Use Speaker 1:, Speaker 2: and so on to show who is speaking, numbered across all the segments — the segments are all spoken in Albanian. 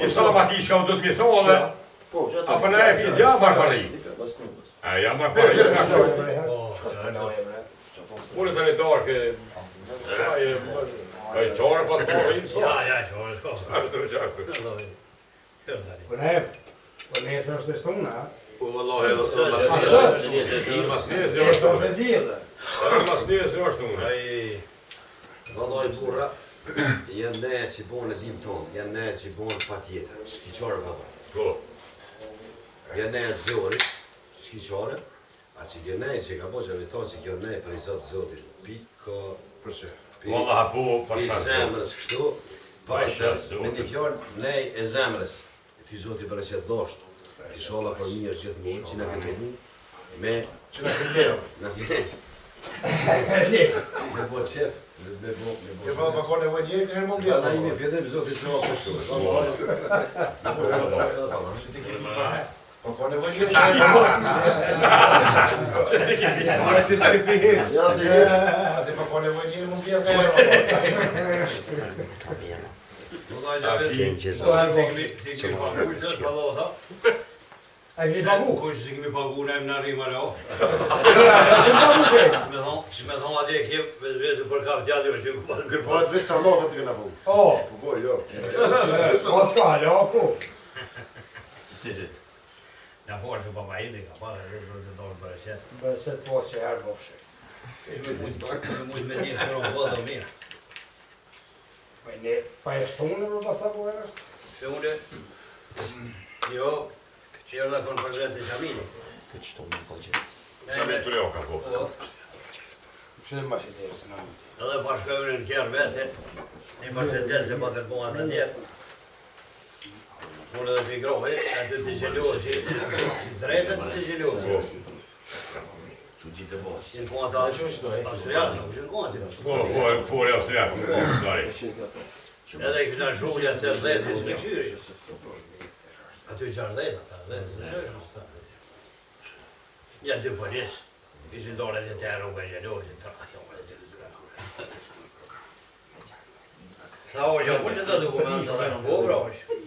Speaker 1: E sa ma ti shka do të mi thonë dhe? A për në e fiz ja parë A ja marë parë i shka që? Kërë të le darë ke... Ka qarë pas parë Ja, ja, qarë, qarë. Për në e, po ne e është të shtonë, na? Po, vëllohi, e dhe të në masë njësë e dhe. E së në masë njësë është burra janë ne që bonë e dim tonë, janë ne që bonë pa tjetër, shkiqore pa pa. Po. Janë ne e zori, shkiqore, a që janë ne që ka po që vetohë që janë ne për i zotë zotit, piko... Për që? Po Allah po për shkëtu. zemrës kështu,
Speaker 2: pa të me të fjornë ne e
Speaker 1: zemrës, ti zotit për e që doshtë, ti shola për mirë gjithë mund, që në këtë mund, me... Që në këtë mund, në këtë mund, Në bo qep, në bo qep. Në bo qep. Në bo qep. Në bo qep. Në bo qep. Në Po po nevojë shumë të jetë. Çe ti ke bërë? Po po kanë një mundi atë. Po ka bërë. Do Po ti ke bërë. A i pagu? Kështë kush që këmi pagu ne e më në rrimë më rrëho. Në që më pagu për Që me thonë, që me thonë atje e kjevë, vezë vezë për kaftë gjatë jo që këpallë. Këpa po, atë vezë salatë të këna pagu. O, po goj, po, jo. O, po, s'ka, jo, ku? Në porë që papa i në ka parë, e vërë të dorë për e qëtë. Më bërë qëtë po që e arë po pëshë. Këshme kujtë parë, këshme kujtë me t që jërë dhe konë të e Këtë që të më përgjët. të leo ka po. Po. Që më bashkë të erë se në mundi? Edhe e në kjerë vetë, një bashkë të erë se pa këtë mua të ndjerë. Mune dhe të ikrove, atë të Në drejtë të të gjelohë. të bërë? Që në kohë atë Austriakë, në kohë atë Austriakë. Po, po, gjithë e Austriakë, në Edhe i kështë në shumë një atër dhe të Ato i gjarë dhejnë ata, dhe zë njërë. Një dhe polis, i zë ndore të të rrugë jo, e gjelojnë, të rrugë e gjelojnë, Tha, o të jo, dhe në bo, bro, është.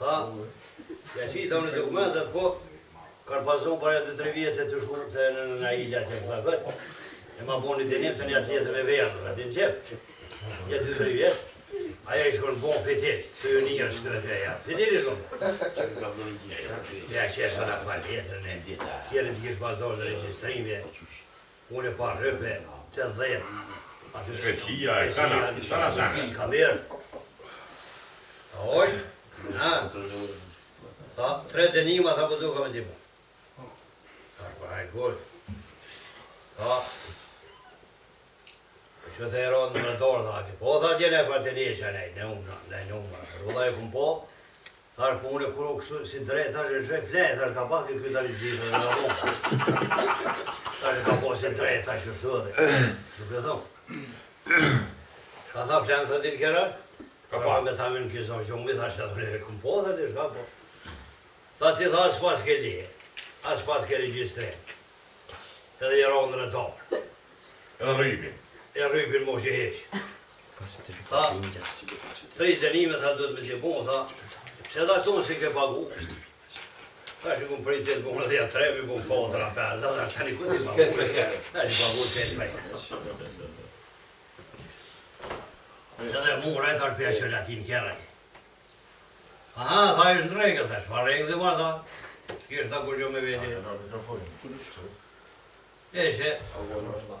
Speaker 1: Tha, ja që i thëmë në po, kërë pasu për e të tre vjetë të shumë të në ilja të të e ma bo një të një të një atë me verë, në të një të një vjetë. një një një një një një një një një një një një një një një të të të të një të Aja i shkon bon fitit, të ju njërë së të dhe përja. Fitit i shkon Ja që e e Kjerën të kishë në registrime, po unë e pa rëpe të dhejtë. Shkësia e kana, në shkënë. Shkësia e kana, të në shkënë. Shkësia e kana, të në shkënë. Shkësia e të në e të e kana, të në të të të e që të erot në mërëtorë, dhe po, tha tjene e fartinje që ne umë, ne umë, rrëdha e këm po, Tharë e unë kërë si drejtë, thash e shëj flejtë, thash ka pak e kjo të në rrëmë. Thash e ka po si drejtë, thash e shëtë dhe. për thonë. Shka tha flejtë, thë dinë kjera? Ka pa me thamin në kjizon që umi, thash e thë një këmë po, thë shka po. Tha ti tha asë pas ke lije, asë pas ke registre. Edhe jero në e rrypin më që heqë. Tha, tri dënime, tha, duhet me qepo, tha, pse da tonë si ke pagu? Tha, që këmë prit tjetë, më në dheja trepi, më po, të rapen, tani ku ti pagu? Tha, që pagu të jetë prej. Dhe dhe mu rejtë arë pja që latin kjera i. Aha, tha, ishë në rejke, tha, shfa rejke dhe ma, tha, s'kishtë ta kërgjo me vetin. Ta, ta, ta,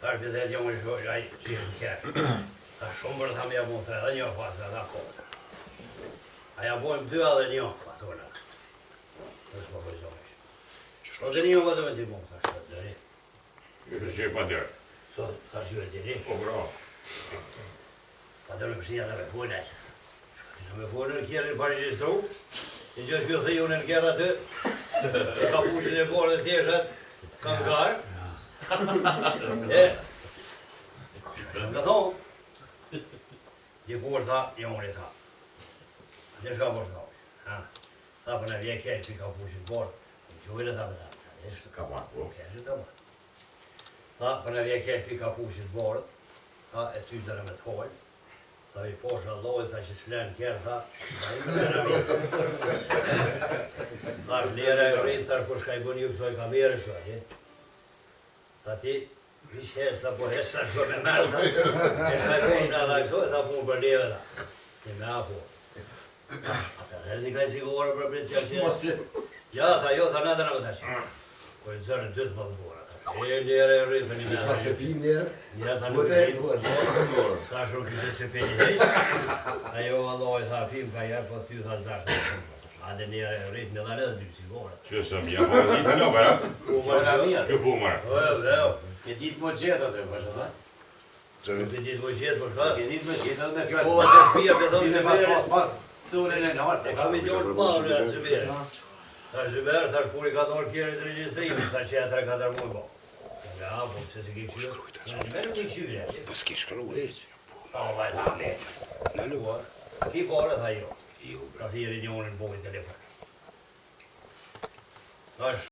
Speaker 1: ka është vëzhe më është vëzhe ajë që jështë kërë. Ta shumë bërë thamë jë mundë, edhe një pas, nga ta kohë. A ja bojmë dy edhe një, pa thonë atë. Në shumë për zonë ishë. Po Qështë të një vëzhe me të mundë, ta shumë të rri. Jështë që i pa djerë. So, ta shumë të rri. Po bra. Pa të në pështë një me punë ajë. Shumë me punë në kjerë në parë që Në gjithë kjo thë ju në kjerë atë. Ka pushin e borë dhe tjeshtë. Kam garë në thonë, një burë tha, një mori tha. Ndë shka tha ushë. Tha për po në vje kërë që ka pushit borë, në gjojnë tha për dhe po. po Tha që s'flen tha Tha në rritë Tha i më në rritë, tha i më në tha i në tha i tha i në rritë, tha i më në tha tha i më në tha i më rritë, tha i më tha i më në rritë, tha i Tha ti, vish hesë po tha po hesë tha shumë e nërë, tha. shumë e nërë, e shumë e nërë, e shumë e nërë, e shumë e me afo. A të dhezi ka i sigurë për bërë të qërë qërë Ja, tha jo, tha në të në vëtë qërë. Kërë të zërë në dytë po më të borë, po tha shumë e njerë e rritë, e shumë e nërë, e e nërë, e shumë e e shumë e nërë, shumë e nërë, e shumë e e shumë e nërë, e shumë e nërë, e Ate një rritë me edhe dhe dy sigore. Që se më jam, një të në përra? Pumër e dharë mirë. Që pumër? Po, jo, po, jo, Ke ditë më gjithë atë, për shumë, ha? Që? Ke ditë më gjithë, për po, shumë? Ke ditë më gjithë atë me fjallë. Po, atë shpia, për dhëmë të mirë. Ture në nartë. Kam i gjithë parë, atë zhëbërë. Ta zhëbërë, ta shkur i ka dorë kjerë të regjistrimi, ta që atë Ja, po, pëse se e që, po. ki bore, tha jo. Io, bravo. La signorina non può mettere a fare.